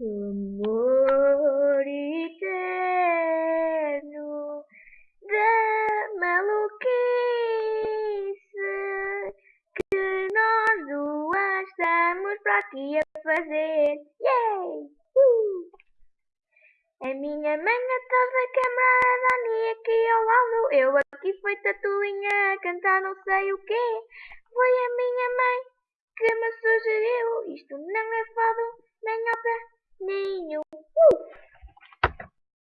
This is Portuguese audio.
Amor eterno da maluquice que nós duas estamos para aqui a fazer. Yay! Uh! A minha mãe estava camarada Dani aqui ao lado. Eu aqui foi tatuinha a cantar não sei o quê. Foi a minha mãe que me sugeriu. Isto